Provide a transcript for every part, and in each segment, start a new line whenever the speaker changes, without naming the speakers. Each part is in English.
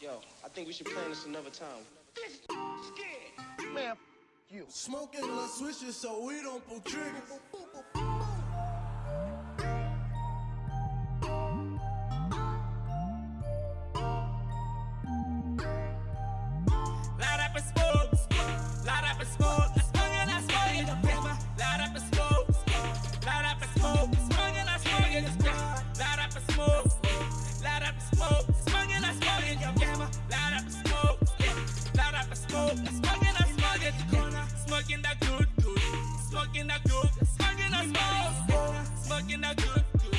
Yo, I think we should plan this another time.
This scared. Man, you.
Smoking little switches so we don't pull triggers.
Smoking, that good, good, smoking that good, smoking and smoke, smoking that good, good,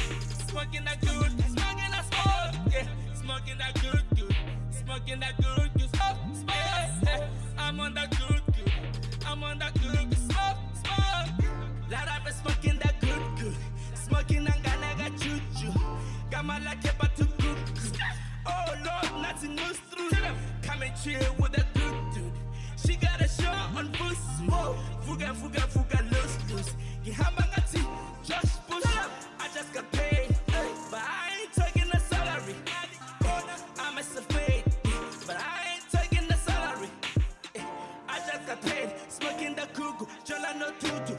smoking that good, smoking and smoke, yeah, smoking that good, good, smoking that good, good, smoke, smoke. I'm on that good, good. I'm on that good, good. Smoke, smoke. Light up and smoking that good, good. Smoking and gonna got choo. Got my like a to cook. Oh Lord, nothing moves through. Come and chill with a Fuga, fuga, fuga, loose, loose. Gihamba ngati, Josh Bush. I just got paid, but I ain't taking the salary. I'm a self-made, but I ain't taking the salary. Eh, I just got paid, smoking the cuckoo, Jola no tutu.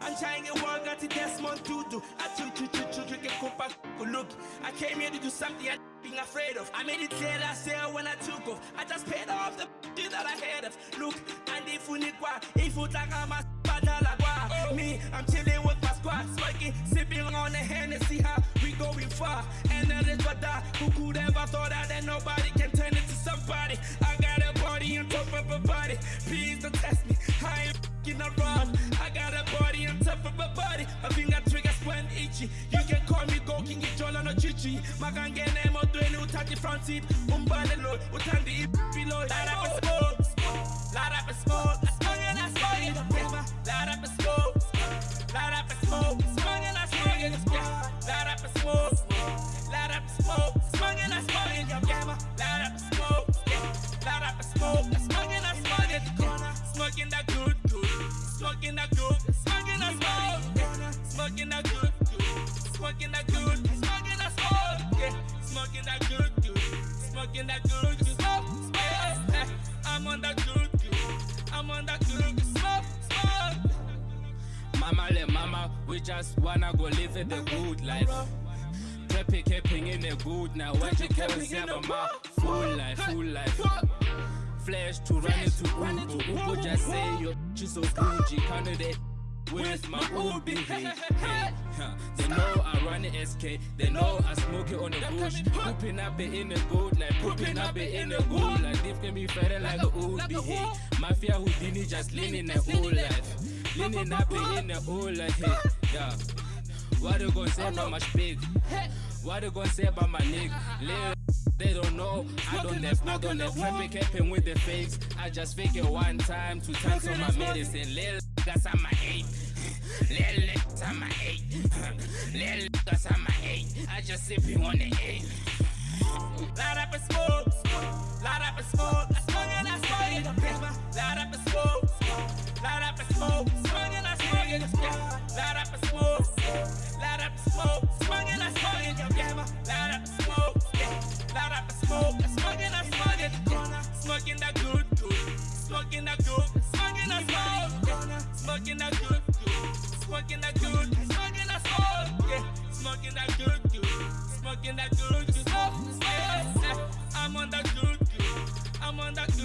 I'm trying to work at the Desmond Tutu. I choo choo choo choo drink a cup of look. I came here to do something I being afraid of. I made it clear last year when I took off. I just paid off the shit that I had of. Look, and if you need what, if you talk about my badala gua. Me, I'm chilling with my squad, smoking, sipping on the Hennessy, how we going far. And that is what that, who could ever thought that, that nobody can turn into somebody. I got a body on top of a body. Please don't test me. I ain't fucking around. I got a body on top of a body. A finger triggers when itchy. You can call me Go King Jola no Chichi. Magangene mo doing utati front seat. Umbane load, utandi below. Light Light up and smoke. Smoking. Light up and smoke. Smoking that good, good. Smoking that good. Smoking that smoke. Smoking that good, good. Smoking that good. Smoking that smoke. Yeah. I'm on that good, good. I'm on that good, good. Smoke, smoke. Mama le mama, we just wanna go live the good life. Kepi keeping in the good now. What you can say about my full life, full life. Flash to run into Ubu. Ubu just say your she's so bougie. Candidate with my Ubi. Hey. They know I run the SK. They know I smoke it on the bush. Pooping up it in the good like pooping up it in the good like this can be better like a Ubi. Hey, Mafia Houdini just leaning the whole life. Leaning up it in the whole life. Hey, yeah. What you gonna say about my speak? What they gonna say about my nigga? Lil they don't know, I don't have, I don't have Traffic capping with the fakes. I just fake it one time, two times on my medicine. Lil that's on my eight Lil that's on my eight Lil that's on my eight I just sipping on the eight. Light up and smoke, light up and smoke smoking that good, smoking that smoke, smoking that good, good, smoking that good, smoking that smoke, yeah, smoking that good, good, smoking that good, good, smoke, smoke. I'm on that good, good, I'm on that good.